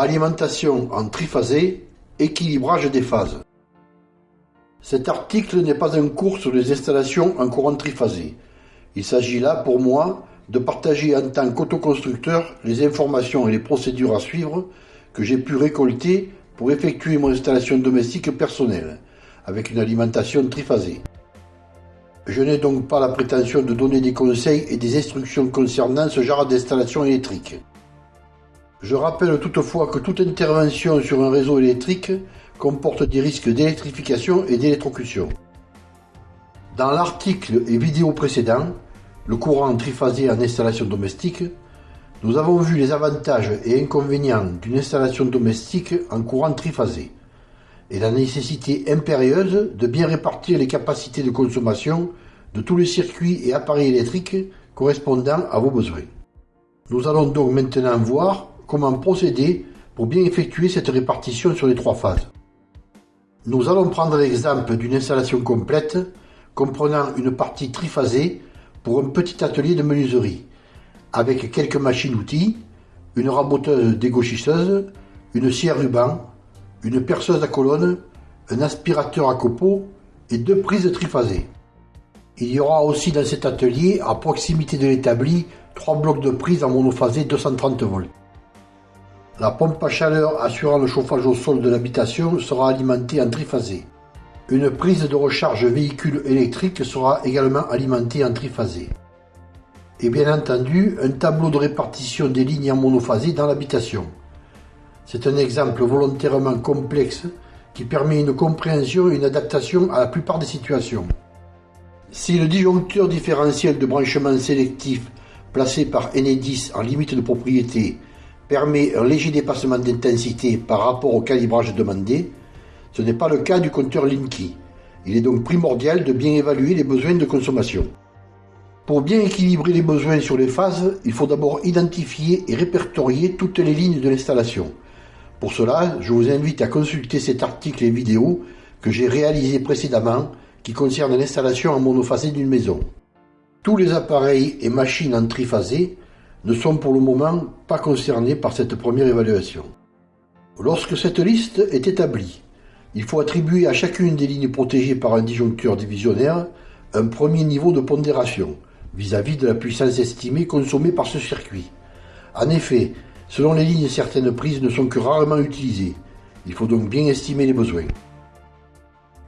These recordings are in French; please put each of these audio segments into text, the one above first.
Alimentation en triphasé, équilibrage des phases. Cet article n'est pas un cours sur les installations en courant triphasé. Il s'agit là, pour moi, de partager en tant qu'autoconstructeur les informations et les procédures à suivre que j'ai pu récolter pour effectuer mon installation domestique personnelle, avec une alimentation triphasée. Je n'ai donc pas la prétention de donner des conseils et des instructions concernant ce genre d'installation électrique. Je rappelle toutefois que toute intervention sur un réseau électrique comporte des risques d'électrification et d'électrocution. Dans l'article et vidéo précédent, le courant triphasé en installation domestique, nous avons vu les avantages et inconvénients d'une installation domestique en courant triphasé et la nécessité impérieuse de bien répartir les capacités de consommation de tous les circuits et appareils électriques correspondant à vos besoins. Nous allons donc maintenant voir comment procéder pour bien effectuer cette répartition sur les trois phases. Nous allons prendre l'exemple d'une installation complète comprenant une partie triphasée pour un petit atelier de menuiserie avec quelques machines-outils, une raboteuse dégauchisseuse, une scie à ruban, une perceuse à colonne, un aspirateur à copeaux et deux prises triphasées. Il y aura aussi dans cet atelier, à proximité de l'établi, trois blocs de prises en monophasé 230 volts. La pompe à chaleur assurant le chauffage au sol de l'habitation sera alimentée en triphasé. Une prise de recharge véhicule électrique sera également alimentée en triphasé et bien entendu un tableau de répartition des lignes en monophasé dans l'habitation. C'est un exemple volontairement complexe qui permet une compréhension et une adaptation à la plupart des situations. Si le disjoncteur différentiel de branchement sélectif placé par Enedis en limite de propriété permet un léger dépassement d'intensité par rapport au calibrage demandé, ce n'est pas le cas du compteur Linky. Il est donc primordial de bien évaluer les besoins de consommation. Pour bien équilibrer les besoins sur les phases, il faut d'abord identifier et répertorier toutes les lignes de l'installation. Pour cela, je vous invite à consulter cet article et vidéo que j'ai réalisé précédemment qui concerne l'installation en monophasé d'une maison. Tous les appareils et machines en triphasé ne sont pour le moment pas concernés par cette première évaluation. Lorsque cette liste est établie, il faut attribuer à chacune des lignes protégées par un disjoncteur divisionnaire un premier niveau de pondération, vis-à-vis de la puissance estimée consommée par ce circuit. En effet, selon les lignes, certaines prises ne sont que rarement utilisées. Il faut donc bien estimer les besoins.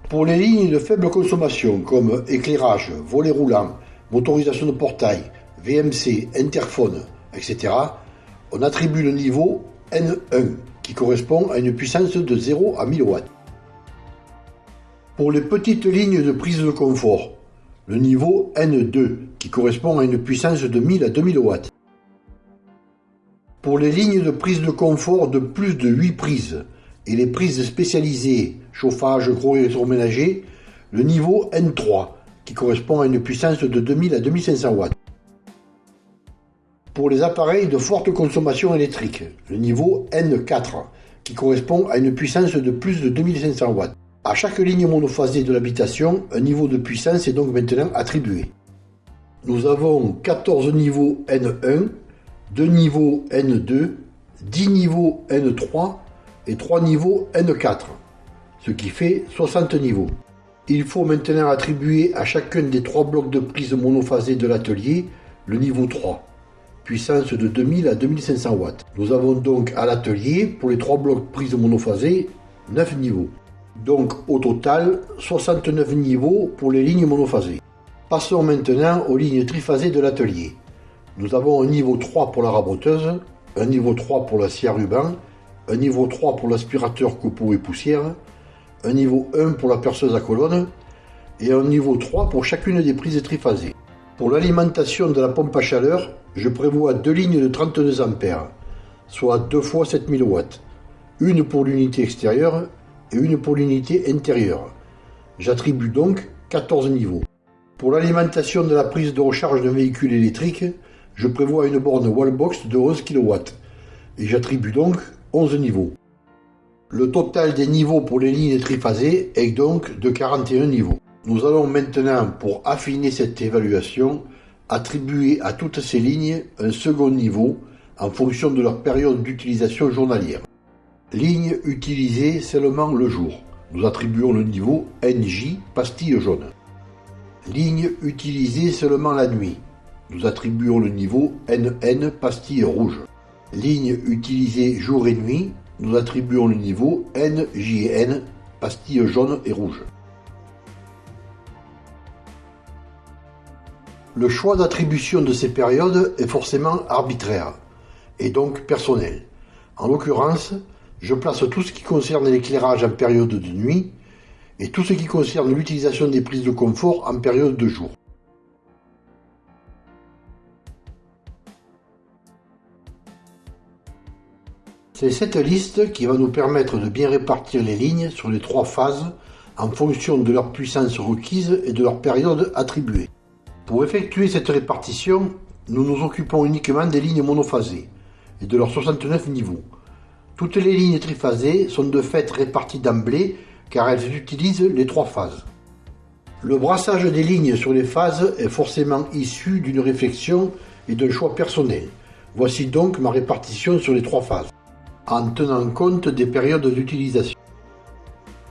Pour les lignes de faible consommation comme éclairage, volet roulant, motorisation de portail, VMC, interphone, etc., on attribue le niveau N1 qui correspond à une puissance de 0 à 1000 watts. Pour les petites lignes de prise de confort, le niveau N2, qui correspond à une puissance de 1000 à 2000 watts. Pour les lignes de prise de confort de plus de 8 prises et les prises spécialisées chauffage gros électroménager, le niveau N3, qui correspond à une puissance de 2000 à 2500 watts. Pour les appareils de forte consommation électrique, le niveau N4, qui correspond à une puissance de plus de 2500 watts. À chaque ligne monophasée de l'habitation, un niveau de puissance est donc maintenant attribué. Nous avons 14 niveaux N1, 2 niveaux N2, 10 niveaux N3 et 3 niveaux N4, ce qui fait 60 niveaux. Il faut maintenant attribuer à chacun des trois blocs de prise monophasée de l'atelier le niveau 3, puissance de 2000 à 2500 watts. Nous avons donc à l'atelier, pour les trois blocs prise monophasée, 9 niveaux. Donc au total, 69 niveaux pour les lignes monophasées. Passons maintenant aux lignes triphasées de l'atelier. Nous avons un niveau 3 pour la raboteuse, un niveau 3 pour la scie à ruban, un niveau 3 pour l'aspirateur copeaux et poussière, un niveau 1 pour la perceuse à colonne et un niveau 3 pour chacune des prises triphasées. Pour l'alimentation de la pompe à chaleur, je prévois deux lignes de 32 A, soit 2 fois 7000 watts, une pour l'unité extérieure et une pour l'unité intérieure. J'attribue donc 14 niveaux. Pour l'alimentation de la prise de recharge d'un véhicule électrique, je prévois une borne wallbox de 11 kW et j'attribue donc 11 niveaux. Le total des niveaux pour les lignes triphasées est donc de 41 niveaux. Nous allons maintenant, pour affiner cette évaluation, attribuer à toutes ces lignes un second niveau en fonction de leur période d'utilisation journalière. Ligne utilisée seulement le jour. Nous attribuons le niveau NJ pastille jaune. Ligne utilisée seulement la nuit. Nous attribuons le niveau NN pastille rouge. Ligne utilisée jour et nuit. Nous attribuons le niveau NJN pastille jaune et rouge. Le choix d'attribution de ces périodes est forcément arbitraire, et donc personnel. En l'occurrence, je place tout ce qui concerne l'éclairage en période de nuit et tout ce qui concerne l'utilisation des prises de confort en période de jour. C'est cette liste qui va nous permettre de bien répartir les lignes sur les trois phases en fonction de leur puissance requise et de leur période attribuée. Pour effectuer cette répartition, nous nous occupons uniquement des lignes monophasées et de leurs 69 niveaux. Toutes les lignes triphasées sont de fait réparties d'emblée car elles utilisent les trois phases. Le brassage des lignes sur les phases est forcément issu d'une réflexion et d'un choix personnel. Voici donc ma répartition sur les trois phases, en tenant compte des périodes d'utilisation.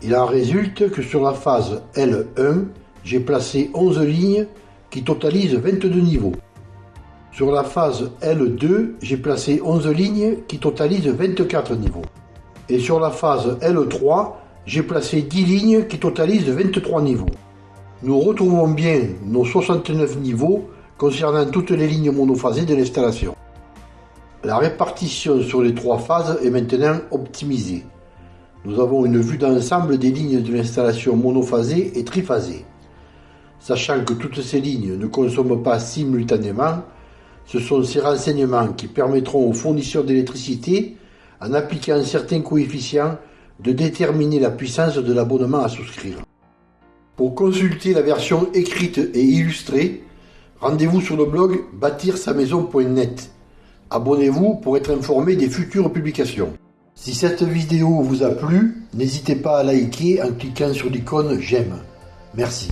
Il en résulte que sur la phase L1, j'ai placé 11 lignes qui totalisent 22 niveaux. Sur la phase L2, j'ai placé 11 lignes qui totalisent 24 niveaux. Et sur la phase L3, j'ai placé 10 lignes qui totalisent 23 niveaux. Nous retrouvons bien nos 69 niveaux concernant toutes les lignes monophasées de l'installation. La répartition sur les trois phases est maintenant optimisée. Nous avons une vue d'ensemble des lignes de l'installation monophasée et triphasée. Sachant que toutes ces lignes ne consomment pas simultanément, ce sont ces renseignements qui permettront aux fournisseurs d'électricité, en appliquant certains coefficients, de déterminer la puissance de l'abonnement à souscrire. Pour consulter la version écrite et illustrée, rendez-vous sur le blog bâtir-sa-maison.net. Abonnez-vous pour être informé des futures publications. Si cette vidéo vous a plu, n'hésitez pas à liker en cliquant sur l'icône j'aime. Merci.